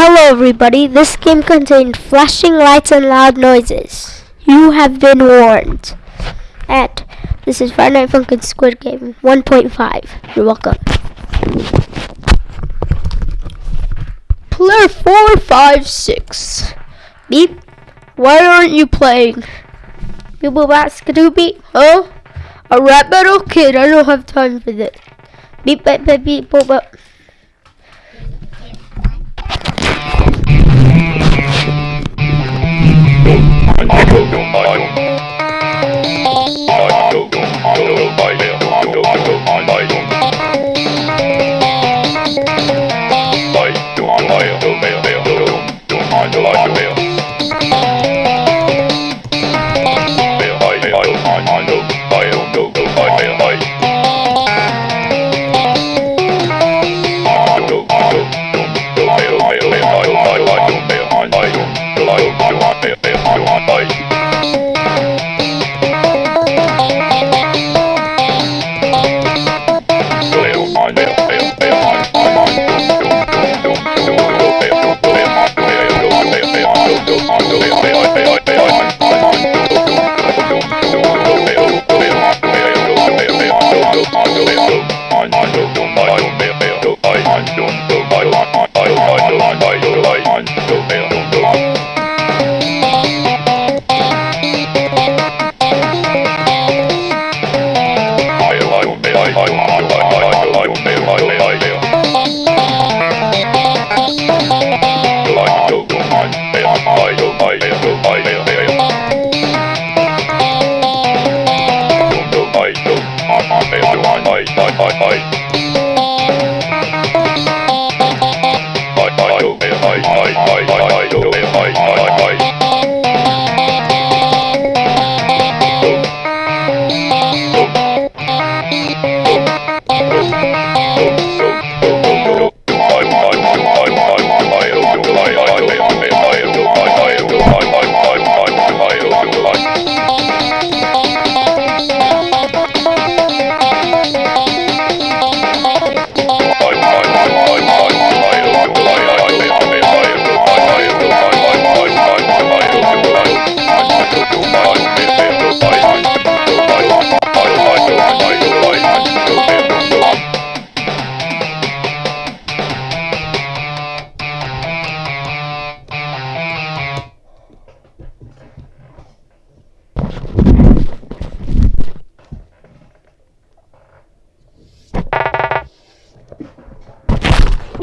Hello everybody, this game contained flashing lights and loud noises. You have been warned. And this is Friday Night Funkin' Squid Game 1.5. You're welcome. Player 456. Beep. Why aren't you playing? Beep boop skadoo beep. Huh? A rap battle? Kid, I don't have time for this. Beep beep beep beep boop boop. I don't know,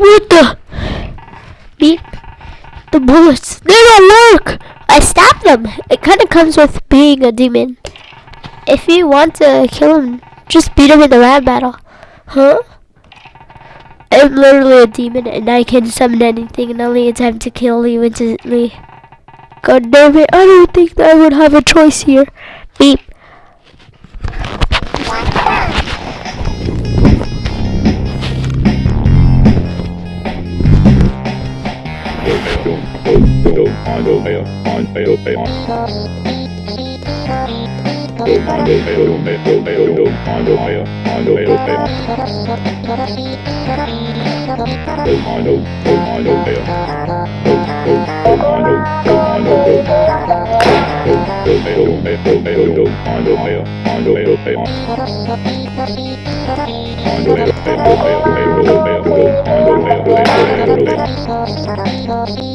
What the? Beep. The bullets. They don't work. I stopped them. It kind of comes with being a demon. If you want to kill him, just beat him in the rap battle. Huh? I'm literally a demon and I can summon anything and only attempt to kill you instantly. God damn it, I don't think I would have a choice here. Beep. Comando meu, comando meu. Comando meu, meu, meu, meu. Comando meu, comando meu, meu. Comando, comando meu. Comando, comando meu. Meu, meu, meu, meu. Comando meu, comando meu, meu. Comando meu, meu, meu, meu. Comando meu, meu, meu, meu. Comando meu, meu, meu, meu.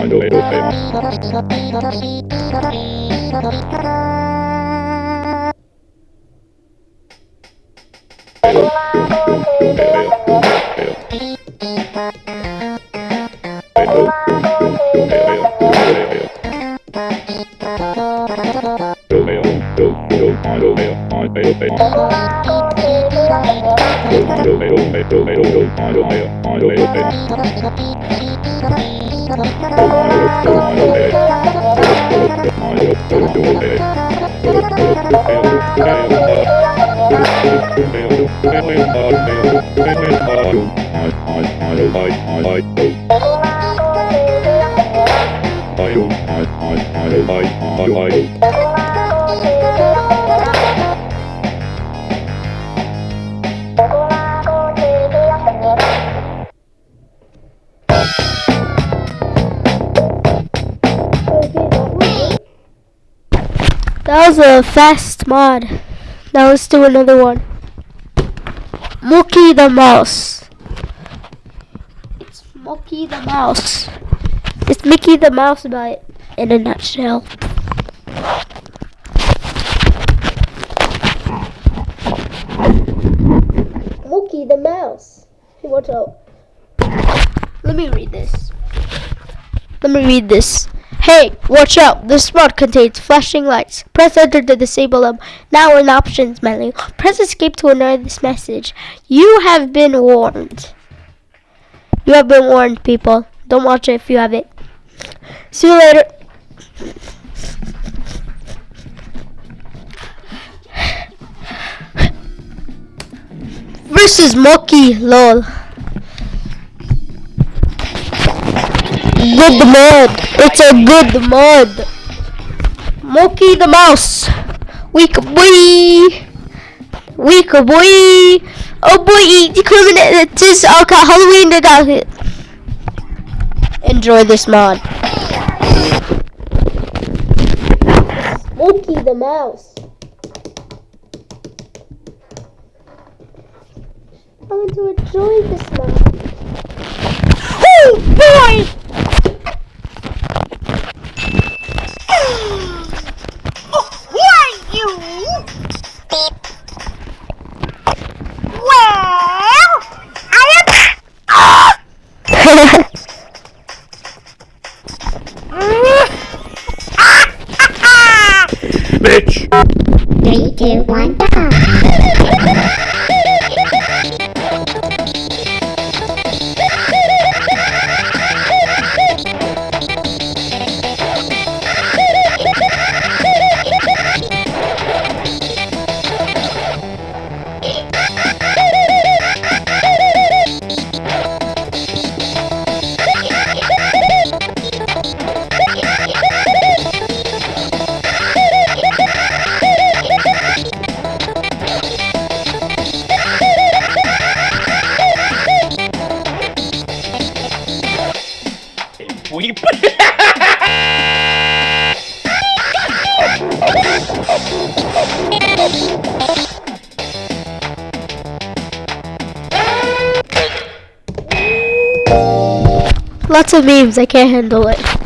trabalho europeu. I a fast mod. Now let's do another one. Mookie the Mouse. It's Mookie the Mouse. It's Mickey the Mouse about it in a nutshell. Mookie the Mouse. Hey, watch out. Let me read this. Let me read this. Hey, watch out! This mod contains flashing lights. Press enter to disable them. Now in options menu, press escape to ignore this message. You have been warned. You have been warned, people. Don't watch it if you have it. See you later. Versus Monkey, lol. Good mod. It's a good mod. Monkey the mouse. Weak boy. Weak boy. Oh boy, discriminate. This okay. Halloween. It. Enjoy this mod. Monkey the mouse. I'm going to enjoy this mod. Oh boy! Memes. I can't handle it.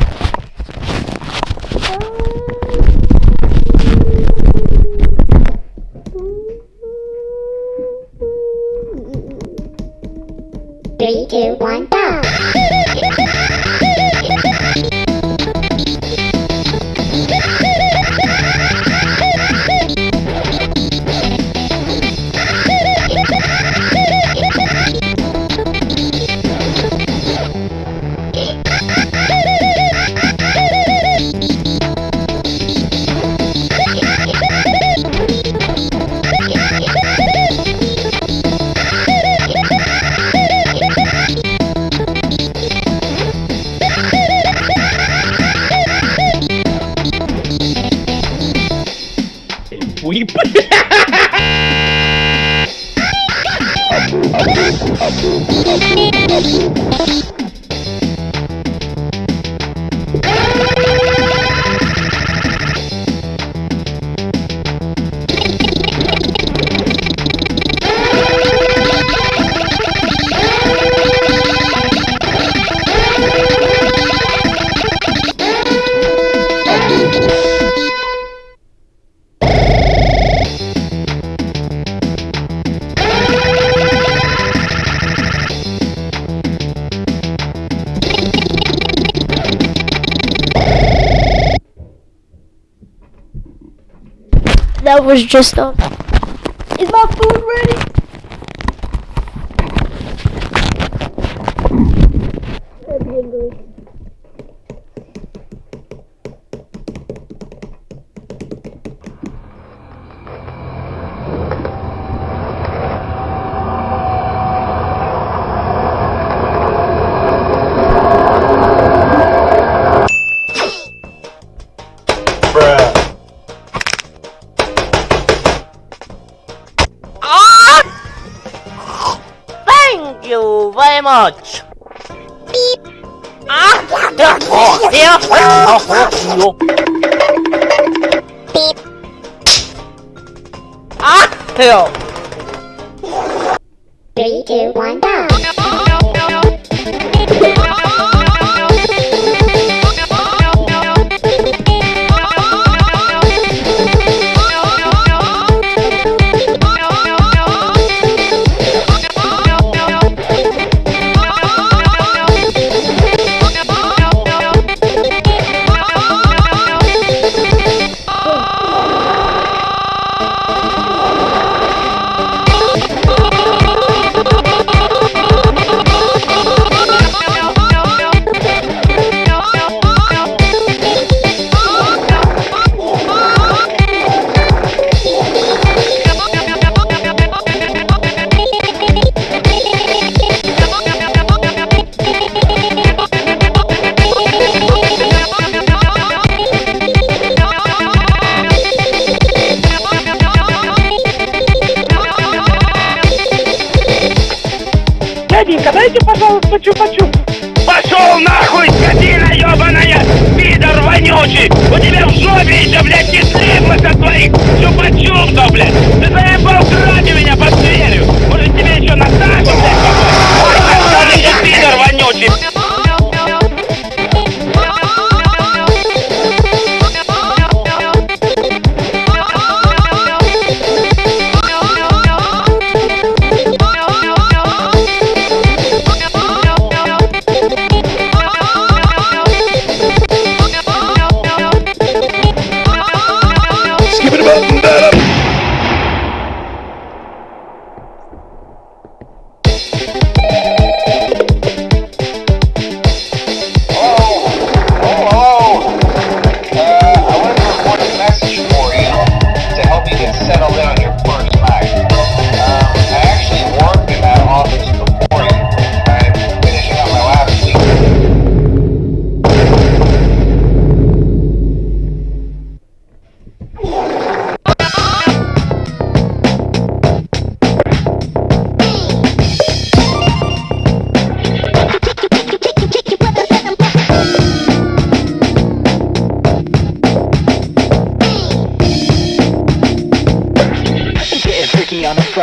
Weep. Was just a. Is my food ready? Much. Ah, yeah, oh, yeah, oh, oh, Beep. ah, hell. Three, two, one, пожалуйста, чупа-чуп. Пошел нахуй, скотина ебаная! Пидор вонючий! У тебя в жопе еще, блядь, кислинка со твоих чупа-чуп-то, блядь! Ты заебал кради меня под дверью! Может тебе еще Наташу, блядь,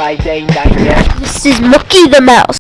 This is Mookie the Mouse.